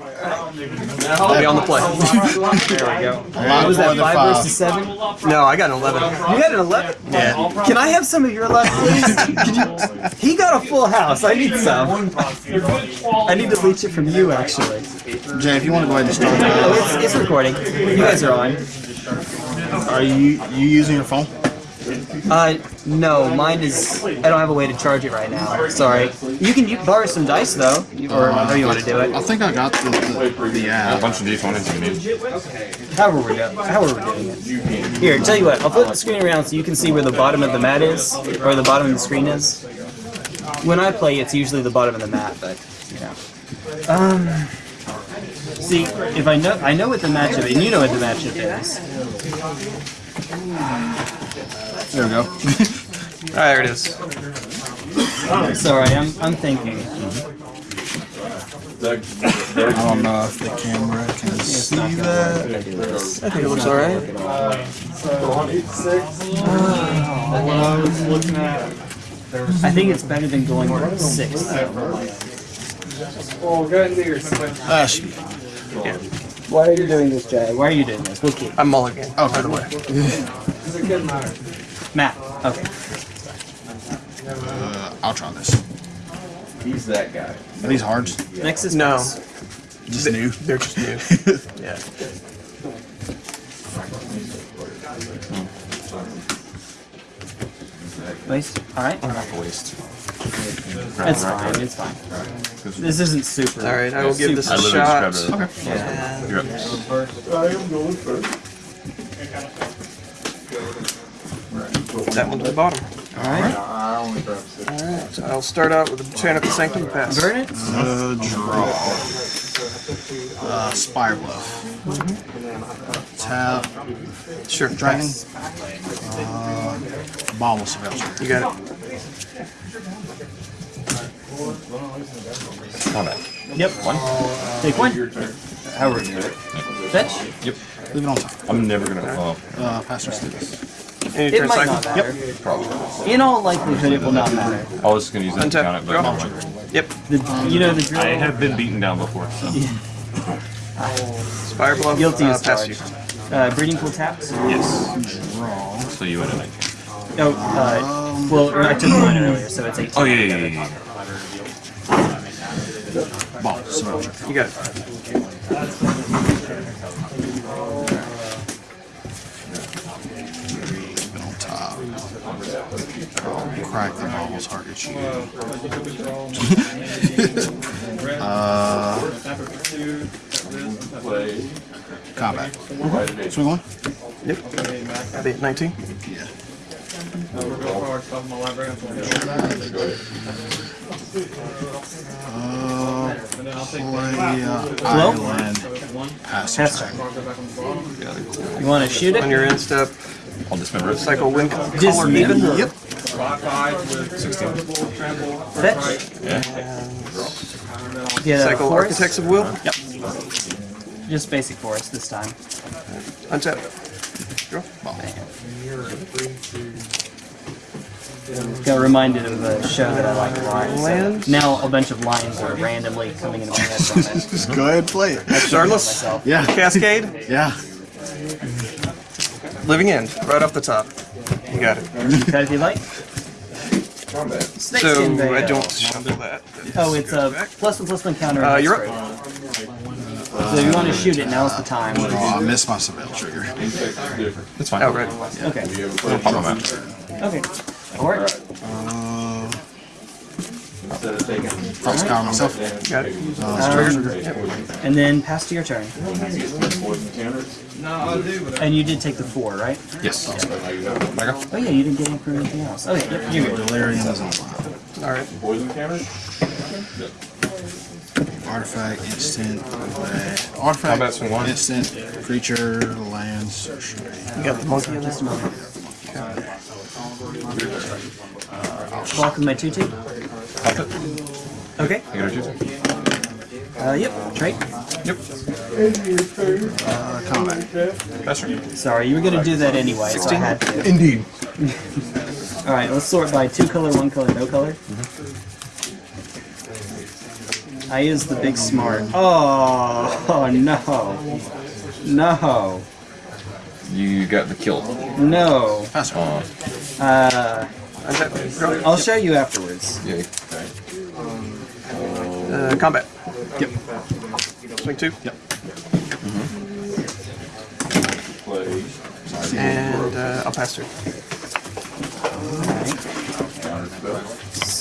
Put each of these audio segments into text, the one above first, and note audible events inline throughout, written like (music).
I'll be on the play. (laughs) There we go. What was that, more than five versus seven? No, I got an 11. You had an 11? Yeah. Can I have some of your luck, please? He got a full house. I need some. I need to leech it from you, actually. Jay, if you want to go ahead and start, Oh, it's, it's recording. You guys are on. are you you using your phone? Uh, no, mine is. I don't have a way to charge it right now. Sorry. You can u- borrow some dice though, or however you want to do it. I think I got the the, the A bunch of d20s you need. However we're doing. However we're doing it. Here, tell you what. I'll flip the screen around so you can see where the bottom of the mat is, or the bottom of the screen is. When I play, it's usually the bottom of the mat, but you know. Um. See, if I know, I know what the matchup, and you know what the matchup is. There we go. (laughs) Ah, there it is. Sorry, I'm, I'm thinking. I don't know if the camera can see that. I think it looks alright. I think it's better than going for six. Ah, shoot. Why are you doing this, Jay? Why are you doing this? We'll keep. I'm mulligan. Oh, by the way, Matt. Okay. uh, I'll try this. He's that guy. Are these hards? Next is No. Max. Just new. They're just new. (laughs) Yeah. Waste. All right. Waste. It's fine. It's fine. This isn't super. Alright, I will give this I a literally shot. just grabbed it. You're. I am going first. that one to the bottom. All right. I only grabbed six. Alright, so I'll start out with the Chant of the Sanctum pass. Burn it. Uh, draw. Uh, Spire Bluff. Tap. Sure, Dragon. Uh, Bauble Savager. You got it. Combat. Yep. One. Take one. How are you? Fetch. Yep. Leave it on top. I'm never gonna. Oh, Uh, pass your sticks. It turn might cycle. not matter. probably. In all likelihood, it will not matter. I was just gonna use that to Untap. count it, but Yep. The, you know the drill. I have been beaten down before. So. Spire Bluff. Guilty uh, as pass charged. you. Uh, breeding pool taps. Yes. Draw. So you went a 19. Oh, uh, well, or I took mine earlier, so it's 18. Oh yeah, yeah, yeah. yeah. Bauble Savager. You got it. Leave it on top. Crack the Bauble's heart at you. uh, combat. Swing one? Yep. Got it, 19. Yeah. Uh, play uh, Island. Pass. Pass turn. You want to shoot it? On your end step, I'll dismember it. cycle wind color Dismember. even. Yep. Fetch. Yeah. Get a Cycle forest. Architects of Will. Yep. Just basic forest this time. Untap. Draw. Got reminded of a show that I like a lot. so now a bunch of lines are randomly coming into my head from (laughs) it. Just go ahead and play it. Starless. Yeah. Cascade. Yeah. Living End. Right off the top. You got it. Cut if you like. So I don't shuffle that. Oh, it's a plus one plus one counter. Uh, you're up. So if you want to shoot it, now's the time. Oh, I missed my Surveil trigger. That's fine. Outright. Okay. I'll pop them out. Okay. Or Uh, Instead of taking. I'll scour myself. Got it. Uh, and then pass to your turn. Poison counters. No, I do, but And you did take the four, right? Yes. Oh yeah, you didn't get any for anything else. Okay, yep, you're good. Delirium is on fire. Alright. poison counters? Artifact, instant, uh, artifact, one. instant, creature, land, sorcery. You got the monkey in this. a moment. Block with my two two. Pop it. Okay. You got a juice? Uh, yep. Trade. Yep. Uh, combat. That's right. Sorry, you were gonna do that anyway, so I had to. Indeed. (laughs) All right, let's sort by two color, one color, no color. I use the big smart. Oh, oh (laughs) no. No. You got the kill. No. Pass her. Uh, Untap. Draw. I'll show you afterwards. yeah. Uh, combat. Yep. Swing two. Yep. Play. And uh, I'll pass through.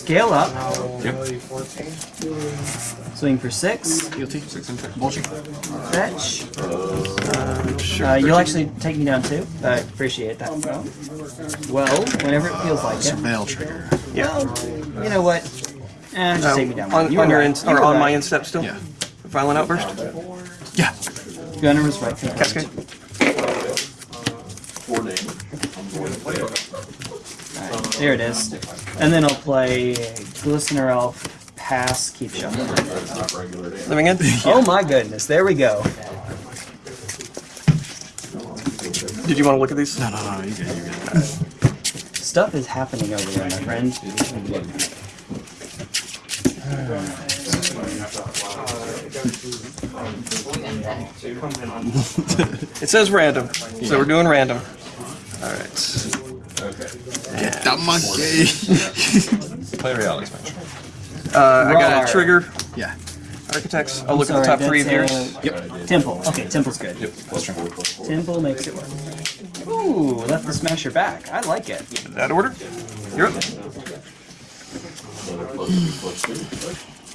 Counter spell. Scale up. Yep. Swing for six. Guilty. Six and six. Bulging. Fetch. Sure. Uh, you'll actually take me down too. I appreciate that. Well, whenever it feels like it. Surveil trigger. yeah. Well, you know what? Eh, just Uh, take me down. on You on your right. in, You or were on my instep still. Yeah. Violent outburst. Yeah. Gunner was right. Cascade. Four damage. I'm going to play it. There it is. And then I'll play Glistener Elf, pass, keep shuffling. That's not regular. (laughs) Living in. Oh my goodness, there we go. Did you want to look at these? No, no, no. You good. You good. Stuff is happening over there, my friend. It says random, so we're doing random. All right. Okay. That monkey. (laughs) Play reality smash. Uh, I got a trigger. yeah. Architects. I'll look Sorry, at the top three of yours. uh, Yep. Temple. Okay, Temple's good. Yep. Plus turn. Temple makes it work. Ooh, left the smasher back. I like it. That order. You're up.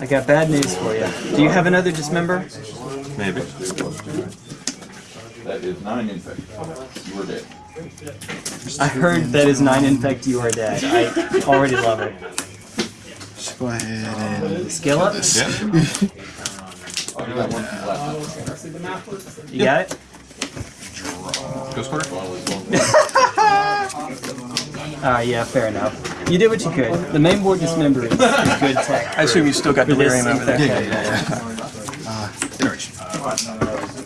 I got bad news for you. Do you have another dismember? Maybe. That is nine infect. You were dead. I heard that is nine infect, you are dead. I already love it. Just go ahead and Skill up? Yeah. You got one from last time. You got it? Ghost quarter. Well, it's Ah, yeah, fair enough. You did what you could. The main board dismember is, is good tech. I assume you still got For this delirium over there. infect. Yeah, yeah, yeah. Uh, iteration.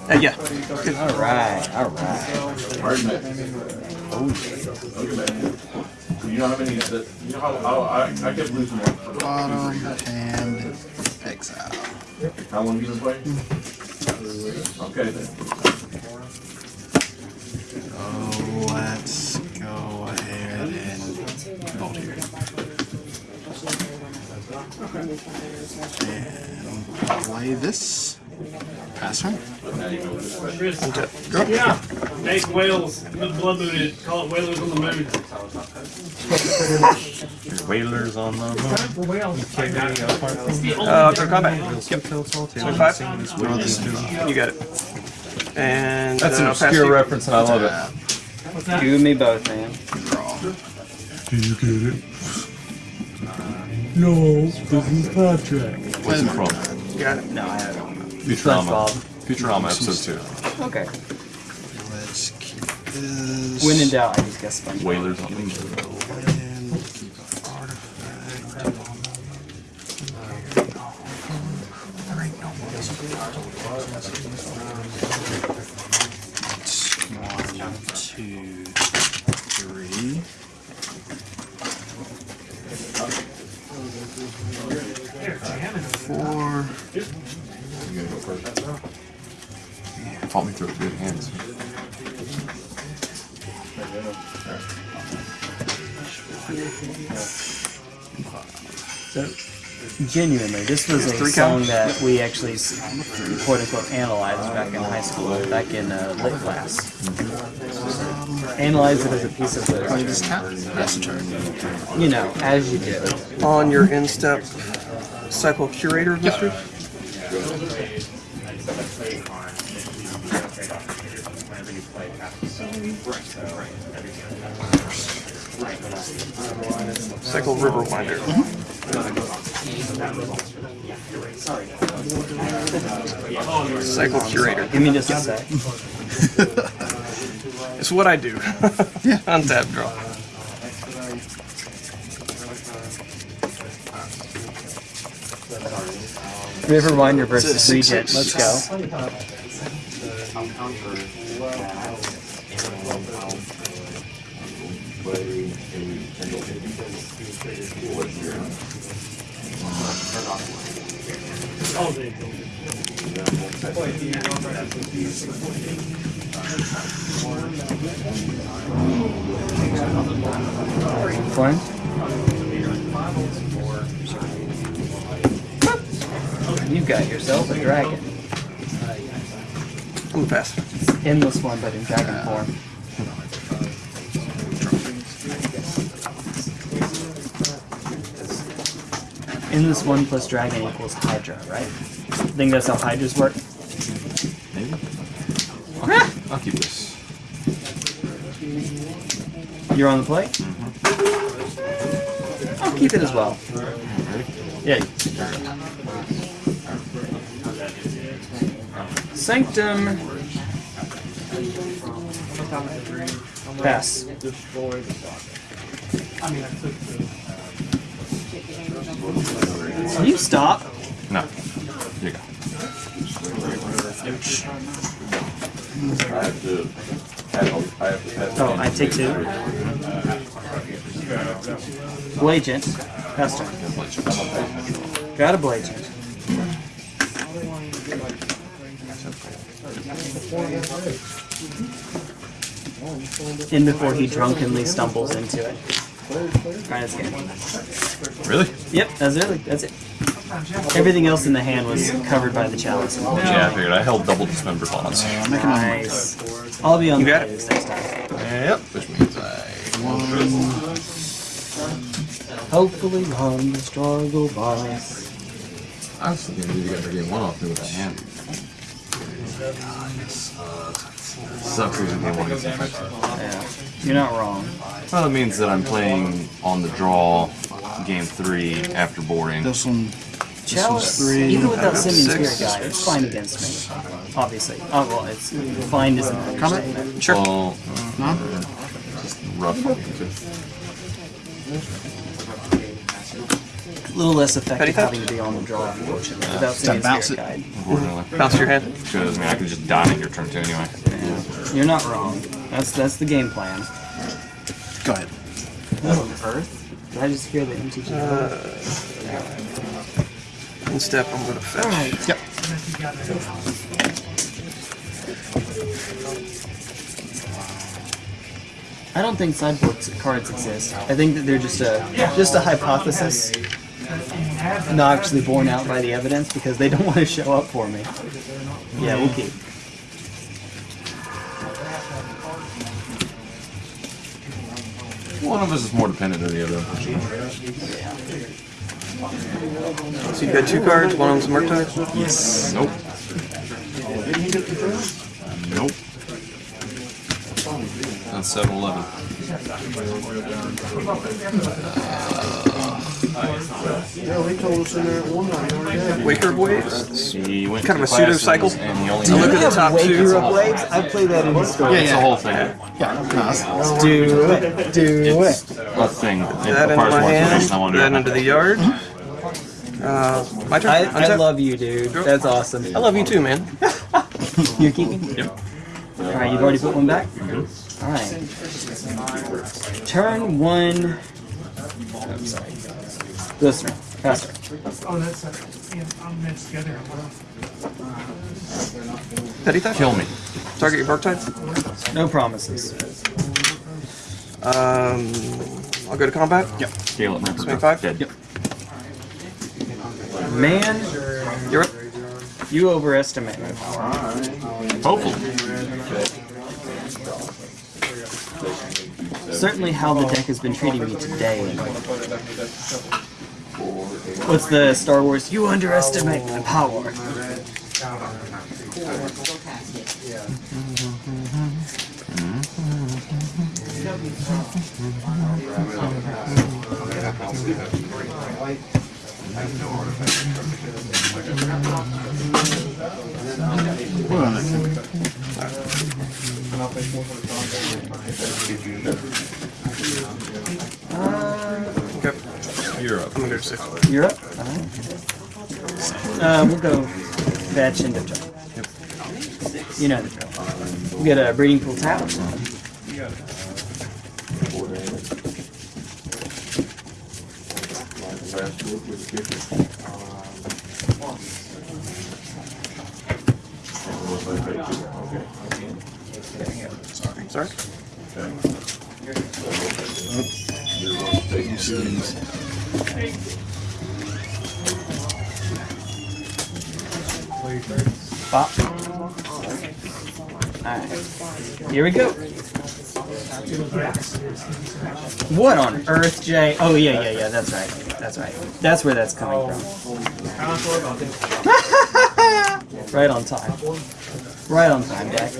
Uh, yeah. Good. Alright, alright. Pardon me. You know how many, that- you know how, how, I, I kept losing one. for- Bottom and exile. How long you been playing? Okay then. Oh, let's go ahead and vote here. And play this. Pass turn. Yeah, make whales, the blood mooted, call it whalers on the moon. Whalers on the Uh, go to combat. Yep. Swing five. Throw. You got it. And That's uh, an obscure you. reference and I love it. You and me both, man. Draw. What's it No, this is contract. Where's from? You got it. No, I don't. Futurama. SpongeBob. Futurama episode two. Okay. Let's keep this. When in doubt, I just guess SpongeBob. Whalers on the And keep artifact. One, two, three. Four. Fought me through with good hands. So, genuinely, this was a song count? that we actually quote unquote analyzed back in high school, back in uh, lit class. Analyze it as a piece of Play literature. this tap. The turn. You know, as you do. On your instep, cycle curator of Cycle river winder. Cycle curator. Give me just a sec. (laughs) It's what I do. Yeah. (laughs) Untap draw. River Winder versus It's a Regent. six, Let's six. go. Play a single. Oh, they Fine. You've got yourself a dragon. Move fast. Endless one, but in dragon form. Endless one plus dragon equals Hydra, right? think that's how Hydras work? Maybe. I'll keep this. You're on the play? Mm-hmm. I'll keep it as well. Mm-hmm. Yeah. Sanctum. Pass. Can you stop? No. Here you go. Oh, I take two. Blagent. Pass turn. Got a Blagent. In before he drunkenly stumbles into it. Alright, that's good. Really? Yep, that's it. That's it. Everything else in the hand was covered by the chalice. Yeah, I figured. I held double dismember bonds. Nice. I'll be on You the got it. next time. Yep. Which means I. Hopefully run the struggle boss. I was thinking you guys are getting one off me with that hand. Sucks losing game one against infection. Yeah. You're not wrong. Well, it means that I'm playing on the draw game three after boarding. This one, this Chalice, three. even without Six. Simian Spirit Guide, it's fine against me. Obviously. Oh, well, it's fine isn't an understatement. Sure. Well, No? Uh, just rough. A little less effective having to be on the draw, unfortunately, uh, without sending bounce Spirit it. Guide. Bounce your hand. Because, I mean, I can just die on your turn two anyway. You're not wrong. That's that's the game plan. Go ahead. Earth? Did I just hear the MTG? In uh, step, I'm gonna fetch. Alright. Yep. I don't think sideboard cards exist. I think that they're just a just a hypothesis, not actually borne out by the evidence because they don't (laughs) want to show up for me. Yeah, we'll keep. One of us is more dependent than the other. So you got two cards, one of them's Murktide? Yes. Nope. Nope. That's 7 Eleven. Waker Waves? He went Kind of a pseudo cycle. And he look at the top two. Waves? I play that in the store. Yeah, It's the yeah. whole thing. Yeah, no, that's- Do it. Do It's a thing. It That into my hand, information. I want to that into the yard. Uh, my turn. I, I love you, dude. That's awesome. I love you too, man. (laughs) You're keeping? Yep. Alright, you've already put one back? Alright. Turn one. I'm sorry. This turn. Pass. Oh, that's a, yeah, I'm mixed together. Petty theft? Kill me. Target your bark Murktide. No promises. Um, I'll go to combat. Yep. Scale it. Ripper. Swing five? Dead. Yep. Man, You're up. you overestimate my power. Hopefully. Certainly how the deck has been treating me today. What's the Star Wars? You underestimate my power. Mm-hmm. Up. Alright. Uh, we'll go fetch end of turn. You know the drill. We get a breeding pool tap. Okay. Sorry? Okay. Bop. Alright. Here we go. What on earth, Jay? Oh, yeah, yeah, yeah, that's right. That's right. That's where that's coming from. (laughs) right on time. Right on time, Jack.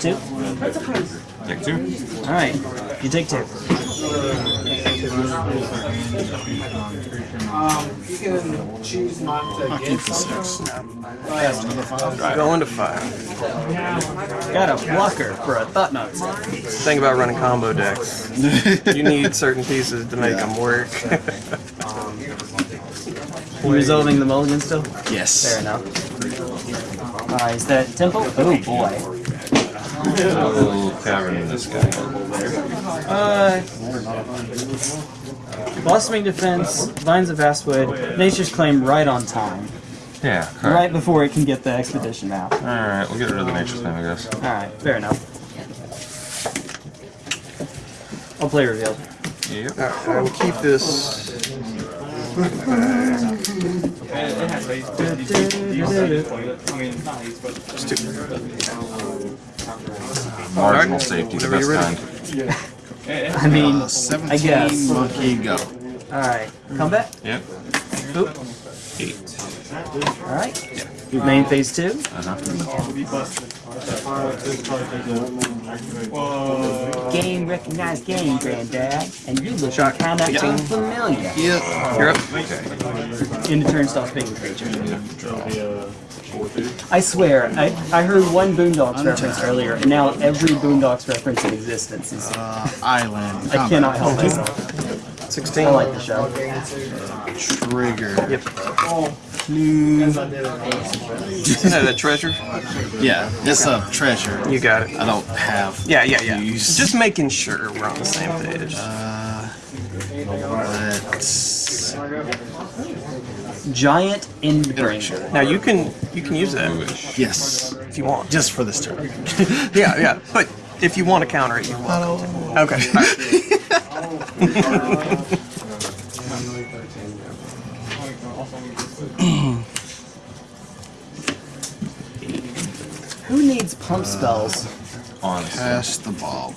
Two? Take two. Alright, you take two. You can choose not to I'll get keep the six. Another five. Going to five. Got a blocker for a thought knot. Thing about running combo decks. You need (laughs) certain pieces to make them work. (laughs) You resolving the mulligan still? Yes. Fair enough. Alright, is that temple? Oh boy. Little cavern in this guy. Uh, Blossoming Defense, Vines of Vastwood, Nature's Claim right on time. Yeah, correct. Right before it can get the expedition out. Alright, we'll get rid of the nature's claim, I guess. Alright, fair enough. I'll play revealed. Yep. Alright, I will keep this. Just two. Marginal Alright, safety, the best you're ready. kind. (laughs) I mean, Uh, 17 guess. monkey go. alright. Combat? Yep. Boop. Eight. Alright. Main phase two. Uh-huh. Game recognized game, Granddad. And you look Shot. kinda Yeah. unfamiliar. You're up. Okay. In the turn stops being a creature. I swear, I, I heard one Boondocks reference earlier, and now every Boondocks reference in existence is. Uh, island. I cannot help combat. myself. 16. I like the show. Trigger. Yep. Clue. Is that a treasure? Yeah, it's a treasure. You got it. I don't have. Yeah, yeah, yeah. Use. Just making sure we're on the same page. Let's. Giant Endbringer. Now you can you can use that Yes. if you want. Just for this turn. (laughs) Yeah, yeah. But if you want to counter it, you want. Okay. (laughs) Who needs pump spells? Honestly. Pass the ball.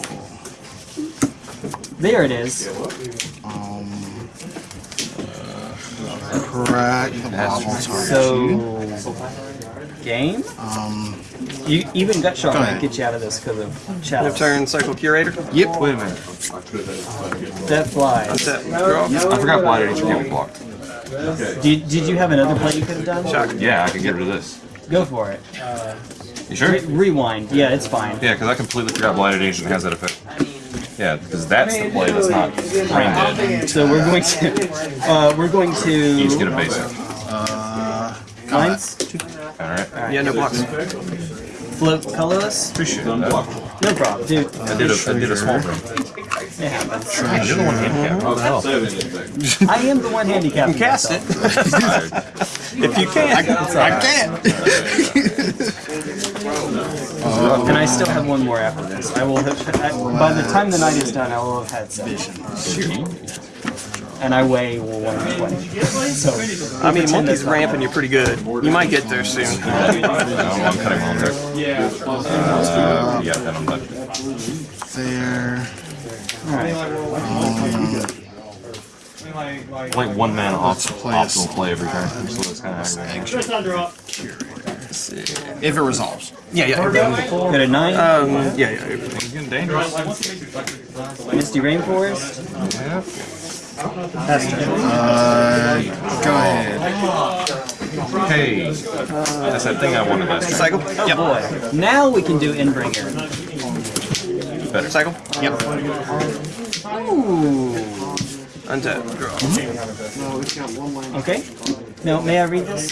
There it is. Crack the bobble target. So. Game? Um. You, even gut shot might get you out of this because of Your chalice. turn, Cycle Curator. Yep. Wait a minute. That flies. Set. I forgot Blighted Agent can't be blocked. Did, did you have another play you could have done? Shock. Yeah, I can get rid of this. Go for it. You sure? Re- rewind. Yeah, it's fine. Yeah, because I completely forgot Blighted Agent has that effect. Yeah, because that's the play that's not brain dead. So we're going to uh, we're going You just get to a basic. Uh. lines Alright. Yeah, no blocks. float colorless. No problem, dude. I did a, I did a small thing. It happens. You're the one handicapped. What the hell? I am the one handicapped. Cast it Tired. if you can. I can't. and I still have one more after this. I will have. I, by the time the night is done, I will have had seven. And I weigh 120. So I mean, monkey's that's not ramping you pretty good. You might get there soon. No, I'm cutting my own deck. Uh, yeah, then I'm done. There. Like one man off, play optimal play every turn, so that's kind of aggravating. First time drop. If it resolves. Yeah, yeah. Got a nine. Um, yeah, yeah. It's getting dangerous. Misty Rainforest. That's turn. Uh. Go ahead. Hey, that's that thing I wanted last turn. Cycle. Oh boy. Now we can do Endbringer. Better. Cycle. Yep. Ooh. Untap. Draw. Okay. Now, may I read this?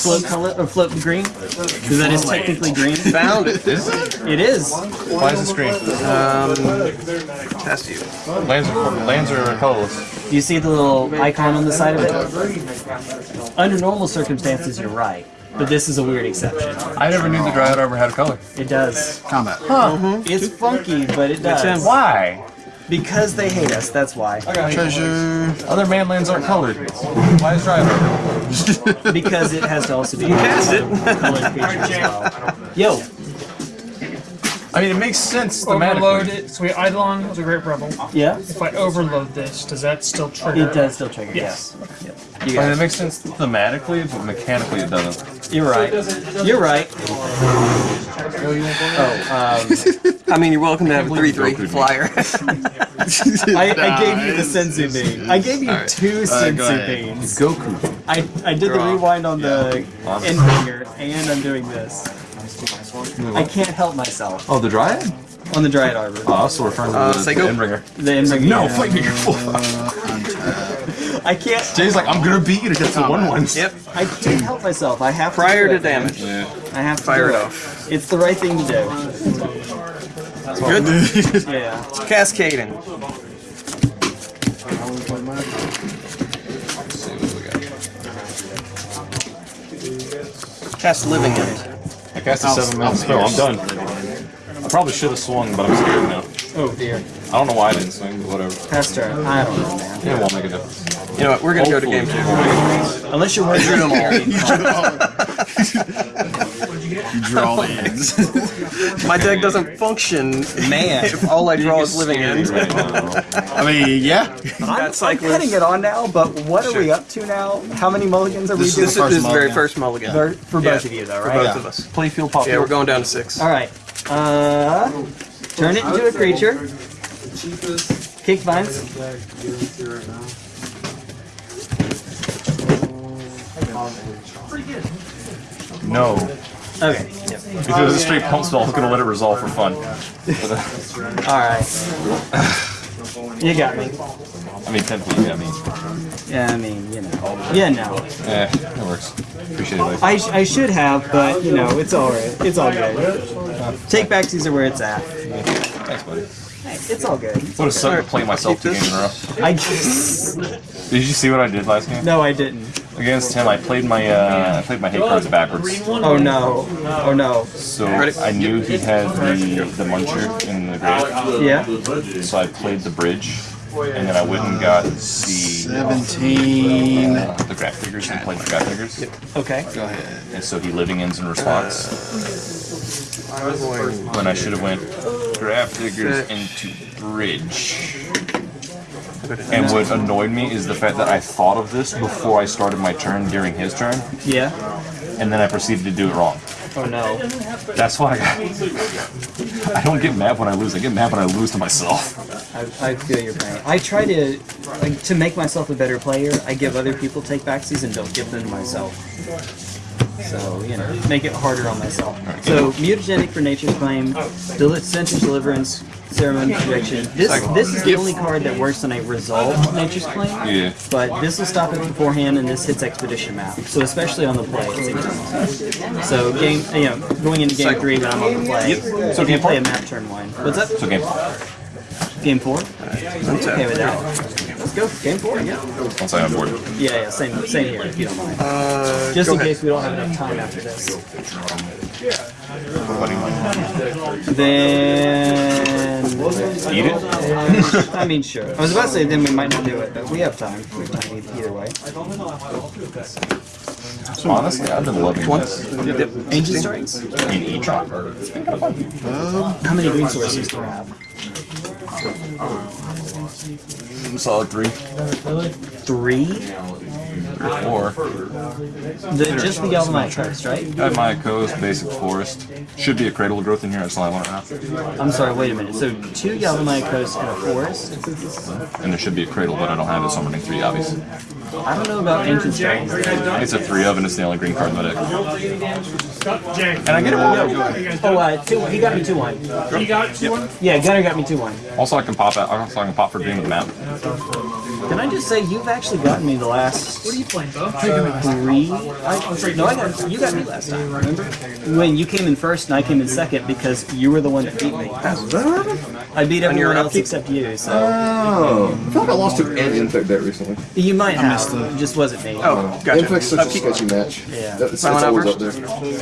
Float color or float green? Because that is technically green. Found it. It is. Why is it screen? Um, test you. Lands are, lands are colorless. Do you see the little icon on the side of it? Under normal circumstances, you're right. But this is a weird exception. I never knew the Dryad Arbor had a color. It does. Combat. Huh? Mm-hmm. It's funky, but it does. him. Why? Because they hate us, that's why. Treasure. Other manlands aren't colored. Why is Dryad Arbor? Because it has to also be You cast it. colored creature as well. Yo, I mean, it makes sense Overload thematically. it. So we Eidolon was a great rebel. yeah? If I overload this, does that still trigger? It does still trigger, Yes. yes. Yep. You I mean, it makes sense thematically, but mechanically it doesn't. You're right. You're right. Oh, um, I mean, you're welcome to have a believe 3 3 flyer. (laughs) I, I gave you the Senzu bean. I gave you two Senzu ahead. beans. Goku. I, I did the Draw. rewind on the Awesome. end finger, and I'm doing this. I can't help myself Oh, the Dryad? on the Dryad Arbor. Oh, I was still referring to Uh, the, say the go. Endbringer. The end finger. No, fight me, you're full. (laughs) I can't. Jay's like, I'm gonna beat you to get the one ones. yep. I can't help myself. I have Prior to to do it, man. damage. Yeah. I have to Fire do it it. off. It's the right thing to do. Good. (laughs) Yeah. Cascading. Cast Living End. I cast a seven mil spell. I'm done. I probably should have swung, but I'm scared now. Oh dear. I don't know why I didn't swing, but whatever. Pass turn. I don't know, man. It won't make a difference. You know what? We're gonna go to game two. Unless you're worried (laughs) Drew them all. (laughs) You draw (laughs) the ends. (laughs) My deck doesn't function, Man. if all I draw is Living End. Right now. (laughs) I mean, yeah. I'm, I'm cyclist. cutting it on now, but what are we up to now? How many mulligans are we This doing? This the is first the very first mulligan. For, for both Yeah. of you, though, right? For right? both of us. Playfield pop. Yeah, we're going down to six. All right. Uh, turn it into a creature. Kick vines. No. Okay. If it was a straight pump spell, I was gonna let it resolve for fun. Uh, All right. You got me. I mean, technically, yeah, I mean, Yeah, I mean, you know. Yeah, no. eh, it works. Appreciate it. Like, I, sh- I should have, but you know, it's all right. It's all good. Take backsies are where it's at. thanks, buddy. It's all good. What a sucked to play myself two games in a row. I just Did you see what I did last game? no, I didn't. Against him, I played my uh, I played my hate cards backwards. Oh no. Oh no. So I knew he had the the muncher in the grave. Yeah. So I played the bridge, and then I went and got the 17. uh, the Grafdigger's and played the Grafdigger's. Yep. Okay. Go ahead. And so he living ends in response. When I should have went Grafdigger's into bridge. And what annoyed me is the fact that I thought of this before I started my turn during his turn, Yeah. and then I proceeded to do it wrong. Oh no. That's why I, I don't get mad when I lose. I get mad when I lose to myself. I, I feel your pain. I try to like to make myself a better player. I give other people take backsies and don't give them to myself. So you know, make it harder on myself. So mutagenic for nature's claim, Del- Sensor's deliverance, Ceremonious Rejection. This this is the only card that works on a resolved nature's claim. Yeah. But this will stop it beforehand, and this hits expedition map. So especially on the play, it's. So game, you know, going into game three when I'm on the play, so if you play a map turn one, what's up? So game Game four. Okay with that. Let's go. Game four. Yeah. once I'm on board. Yeah, yeah. Same, same here. If you don't mind. Uh, Just in ahead. case we don't have enough time after this. Buddy mine. Then. Eat (laughs) it. I mean, sure. I was about to say then we might not do it, but we have time. We have time e- either way. Honestly, I've been loving this. Ancient strikes. In each It's been kind of fun. How many green sources do you have? Solid three. Three. Or The, just the Galvanite Coast, right? at my coast, basic forest. Should be a cradle of growth in here. I just only want it now. I'm sorry, wait a minute. So two Galvanite Coast and a forest? And there should be a cradle, but I don't have it, so I'm running three obvious. I don't know about ancient stones. It's a three of, and it's the only green card in my deck. Jay, And I get it one. Oh, uh, two, he got me 2 1. you got two one? Yeah, Gunner got me 2 1. Also, I can pop out. Also, I can pop for green with the map. Can I just say, you've actually gotten me the last What are you playing, Bo? three. Uh, I, no, I got you got me last time. Remember when you came in first and I came in second because you were the one that beat me. I beat everyone your else upkeep? except you. So Oh, I feel like I lost to an infect that recently. you might have. It just wasn't me. Oh, gotcha. Infect's such a Upkeep. sketchy match. Yeah. That- it's, it's Silent always up there.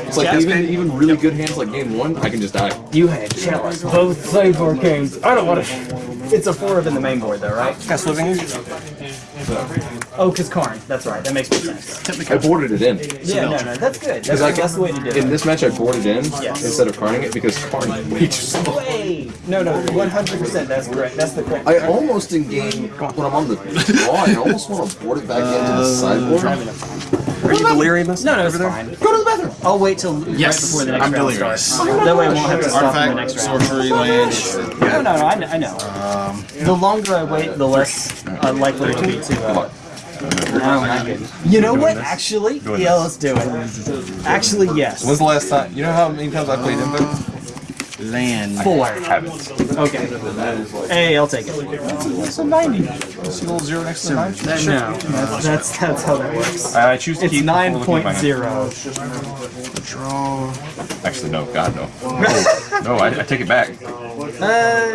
It's like Yeah. even even really good hands like game one, I can just die. You had chalice. Both play four games. I don't want to. It's a four of in the main board though, right? Cast living use. Oh, cause Karn. That's right. That makes more sense. I boarded it in. Yeah, no, no, that's good. That's, I that's the way to do it. In this match, I boarded it in Yes. instead of carning it because carning is way too slow. Way. No, no, 100%. That's correct. That's the correct. I almost in game when I'm on the draw, I almost want to board it back into the uh, sideboard. Are you delirious? No, no, it's fine. Go to the bathroom. I'll wait till right before the next I'm round delirious. starts. That way I won't have to stop in the Artifact, next round. sorcery, land. No, no, no, I know. I know. the longer I wait, the less uh, likely it'll be to. Uh, oh my goodness. You know what? Actually, yeah, let's do it. Actually, yes. When's the last time? You know how many times I played Info? Land. Four. Haven't. Okay. Hey, I'll take it. It's a 90. See a little zero next to the nine? No, that's, that's that's how that works. I choose to It's keep nine before looking point at my hand. zero. Draw. Actually, no. God, no. No, (laughs) no I, I take it back. Uh,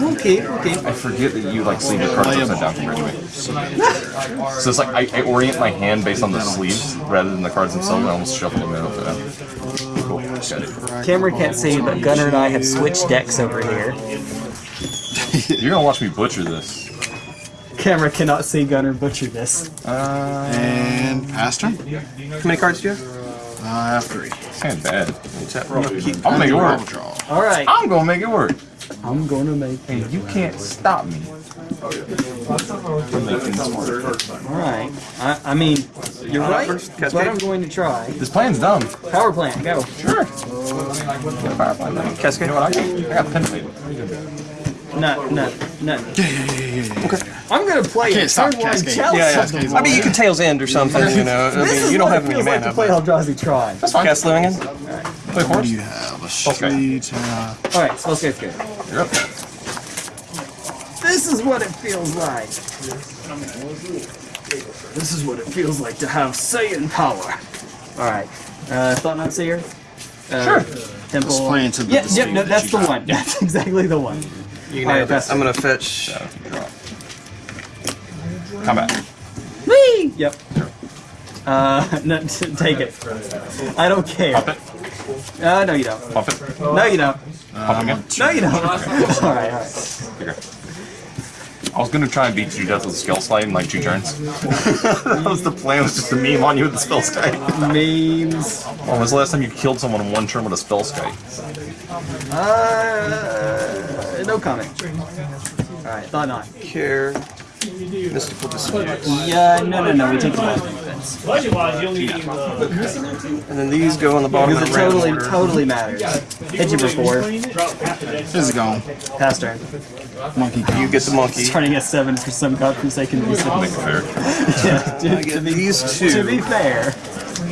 we'll keep, we'll keep. I forget that you like sleeve your cards upside down compared to me. So it's like I, I orient my hand based on the sleeves rather than the cards themselves. I almost shuffle them in upside down. Cool. Got. Camera can't see, but Gunner and I have switched decks over here. (laughs) You're gonna watch me butcher this. Camera cannot see Gunner butcher this. And pass turn. How many cards do you have? Uh, I have three. Ain't bad. Tap, roll. I'm gonna make it work. All right, I'm gonna make it work. I'm gonna make. And you can't stop me. from making this work. All right. I, I mean, you're uh, right. first, That's what I'm going to try. This plan's dumb. Power plant, go. Sure. Cascade. You know what? I got, I got pen. No, no, no. Yeah, yeah, yeah, yeah, yeah. I'm gonna play can't stop turn one Cascade. chalice. Yeah, of the yeah. I mean, you can tails end or something, you know. I mean, you don't what have it any feels like to play Eldrazi Try. That's fine. Cast living in. Play What horse. do you have? A Okay. sweet. Uh, All right, Spellskite's good. You're up. This is what it feels like. This is what it feels like to have Saiyan power. All right, uh, Thought Knot Seer. Uh, Sure. Temple. Let's play into the yeah, yeah, no, that's you the got. one. (laughs) That's exactly the one. You All right, nailed it. pass I'm gonna fetch. Combat. Whee! Yep. Uh, (laughs) no, take it. I don't care. Pop it. Uh, no, you don't. Pop it. No, you don't. Pop again. No, you don't. (laughs) all right, all right. Okay. I was gonna try and beat you to death with Skull Slide in like two turns. (laughs) that was the plan, was just to meme on you with the Spellskite. Memes. When was the last time you killed someone in one turn with a Spellskite? Uh, no comment. All right, thought knot. Care. Mystical dispute. Yeah, no, no, no. We take the last defense Budget wise, you only need uh, And then these go on the bottom because of it the totally, random order. totally matters. Hit you before. drop half the deck. this is gone. Pass turn. Monkey You get the monkey. Turning at seven for some godforsaken reason. Make it fair. (laughs) Yeah, to, I get to be, these to be fair.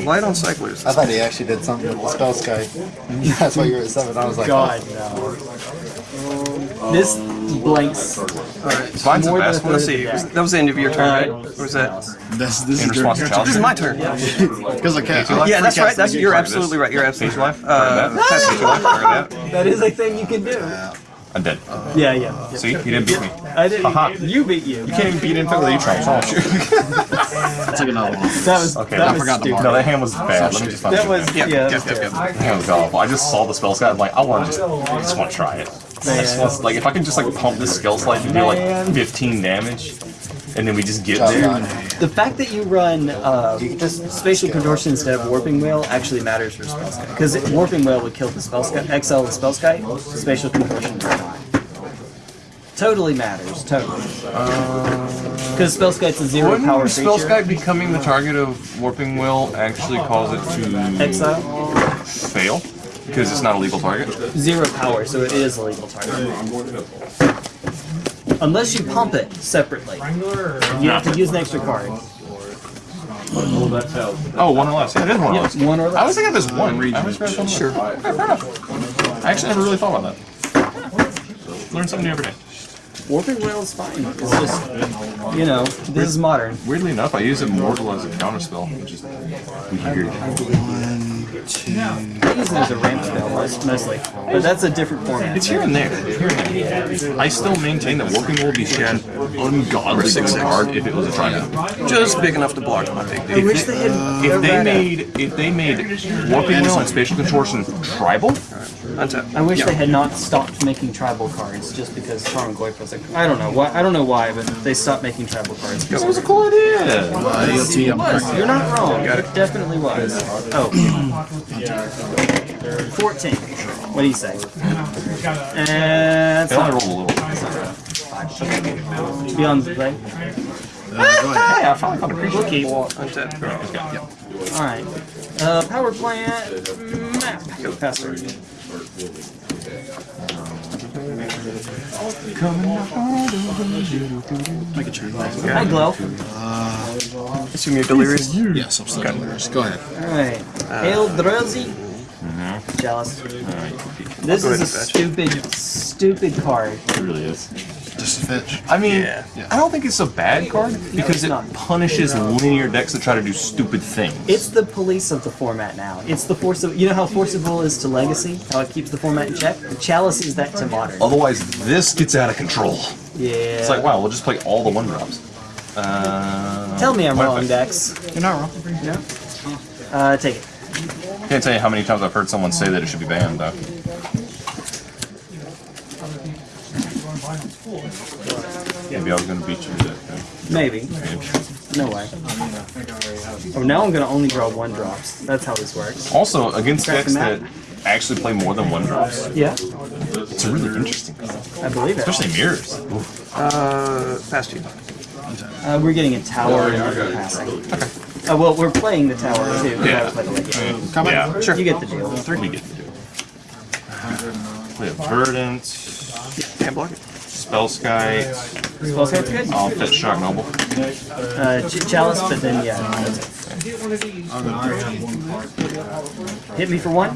Light on cyclers. I thought he actually did something with the Spellskite. (laughs) That's why you were at seven. I was like, God no. This blanks. Mine's a More than best one. Let's see. was- That was the end of your turn, right? Or was that? This, this In is response to your challenge. This is my turn. (laughs) Because I can't. Yeah, that's right. That's you're Target this. absolutely right. You're Page absolutely right. life. Uh, Target that. Page life. Target that. That is a thing you can do. I'm dead. Yeah, yeah. See, you didn't beat me. I didn't. Haha. You beat you. You can't even beat Info with E-Trons, what's wrong with you? I took another one. That was. Okay, that I was forgot the stupid. No, that hand was bad. Let me just find That was. back. Yeah. That's terrible. yep. That hand was awful. I just saw the Spellskite. I'm like, I want to just, I just want to try it. I just want, like, if I can just like pump this skill slide and do like 15 damage, and then we just get there. The fact that you run uh, just spatial contortion instead of warping wail actually matters for Spellskite because warping wail would kill the Spellskite, exile the Spellskite. Spatial contortion does not. Totally matters. Totally. Because Spellskite's a zero Wouldn't power Spell creature. Sky becoming the target of Warping Wail actually cause it to Exile. fail? Because it's not a legal target? Zero power, so it is a legal target. Unless you pump it separately. You have to use an extra card. Oh, one or less. Yeah, it is one or less. One or less. I less. was thinking this one. I was read. Sure. Okay, fair enough. I actually never really thought about that. Learn something new every day. Warping Wail is fine. It's just, you know, this is modern. Weirdly enough, I use Immortal as a counterspell, which is weird. I use it as a ramp spell mostly, but that's a different format. It's here and there. Here and there. I still maintain that Warping Wail would be such an ungodly good card if it was a trident. Just big enough to block my big I dude. they. If they made if they made Warping Wail and Spatial Contortion tribal, Untap. I wish Yeah. they had not stopped making tribal cards just because Tarmogoyf was like I don't know why I don't know why, but they stopped making tribal cards. that was a cool idea. Uh, EOT, was. You're not wrong. It definitely was. Oh. 14. What do you say? And They only rolled a little. beyond the play. Hey, I finally found a creature. We'll keep. Untap. Alright. Uh, power plant map. Go faster. Make a turn. Hi, Glow. Assume you're delirious. Yes, I'm still delirious. Go ahead. Alright. Hail uh, Drowsy. Mm-hmm. Jealous. This is a ahead and fetch. stupid, stupid card. It really is. Just a fetch. I mean, Yeah. I don't think it's a bad card because it's it not. punishes linear decks that try to do stupid things. It's the police of the format now. It's the force of you know how Force of Will is to legacy, how it keeps the format in check. The chalice is that to modern. Otherwise, this gets out of control. Yeah. It's like, wow, we'll just play all the one drops. Uh, Tell me I'm what wrong, if Dex. You're not wrong. Uh, take it. Can't tell you how many times I've heard someone say that it should be banned, though. Maybe I was gonna beat you to that. Maybe. Maybe. No way. Oh, now I'm gonna only draw one drops. That's how this works. Also, against Crack decks that actually play more than one drops, Yeah, it's a really interesting. I believe it. Especially mirrors. Uh, past you. Uh, we're getting a tower and we're passing. Uh, well, we're playing the tower too. We Yeah. gotta play the legacy. Yeah, Sure. You get the deal. We get the deal. it. We have Verdant, Can't block it. Spellskite, Spell Sky's good. I'll fetch Shock Noble. Uh, Ch- Chalice, but then yeah. that's. Hit me for one.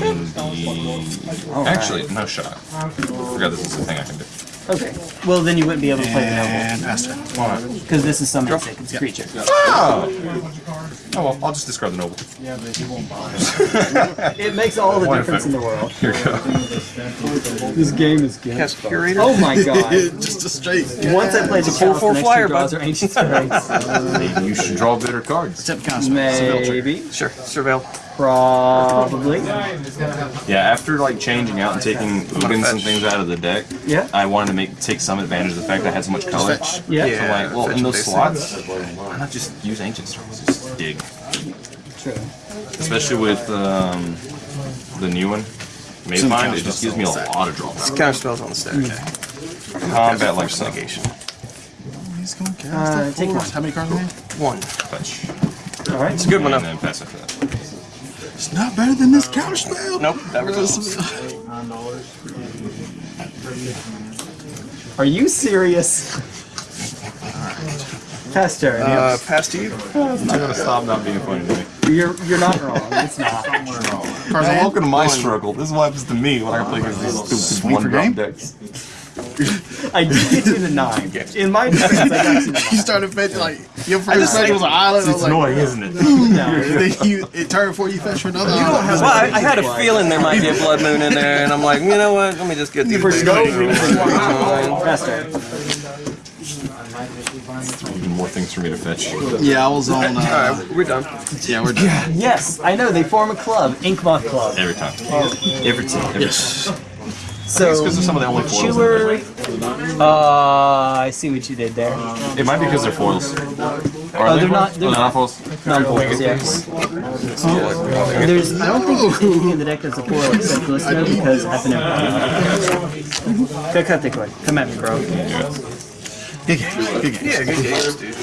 In the... All right. Actually, no shot. I forgot this is a thing I can do. Okay. Well, then you wouldn't be able to play the noble And past. Why? because this is summon a creature. Oh! Oh well, I'll just discard the Noble. Yeah, but he won't buy it (laughs) it makes all the One difference in the world. (laughs) Here we go. This game is good. Cast Curator. Oh my god. (laughs) Just a straight. Once I played the 4 4 flyer, two draws bud. are Ancient Stirrings. Maybe you should draw better cards. Step counter spell. Seville turn. Maybe. Sure. Surveil. Probably. Yeah, after like changing out and taking Ugins and things out of the deck, Yeah. I wanted to make take some advantage of the fact that I had so much color. fetch. Yeah. So like, well, fetch in those slots, why not just use Ancient Stirrings? Just dig. True. Especially with um, the new one, Mayfind, it just gives me a lot of draw. Counter spells on the stack. Combat like Force suck. negation. He's going to cast Uh, take one. How many cards in there? One. Fetch. All right. It's a good one And then pass after that. It's not better than this counter spell. Nope. That was Are you serious? Past turn. uh, past you. I'm gonna stop not being funny to me. You're you're not wrong. It's not. Cards in Welcome to my struggle. This is what happens to me when I play against these stupid one drop game? decks. I did get to the nine. (laughs) In my defense, I got to the (laughs) You started fetching like your first fetch was an island. I was It's like, annoying, isn't it? (laughs) No. then you it turned for you fetch for another. island. Well, I, I had a feeling there might be a blood moon in there, and I'm like, you know what? Let me just get these. For big no things. reason. Past turn. Even more things for me to fetch. Yeah, I was on. Uh, Alright, we're done. yeah, we're done. Yes, I know. They form a club, Inkmoth Club. Every time. Every time. Every Yes. So because they're some of the only foils in Chewer, Uh, I see what you did there. It might be because they're foils. Are Oh, they they're not- foils? they're Oh, not. foils. Non-foils, yes. There's, I don't think there's anything in the deck that's a foil except Glistener because I've never Go cut the cord. Come at me, bro. Good game. Good game. Yeah, good games, dude.